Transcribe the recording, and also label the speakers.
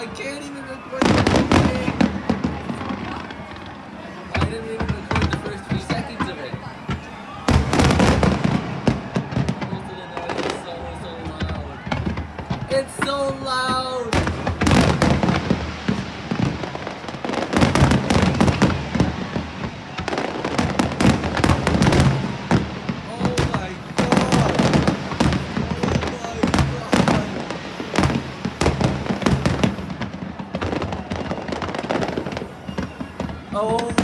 Speaker 1: I can't even record the thing. I didn't even record the first few seconds of it. It's so loud. It's so loud. 고마워.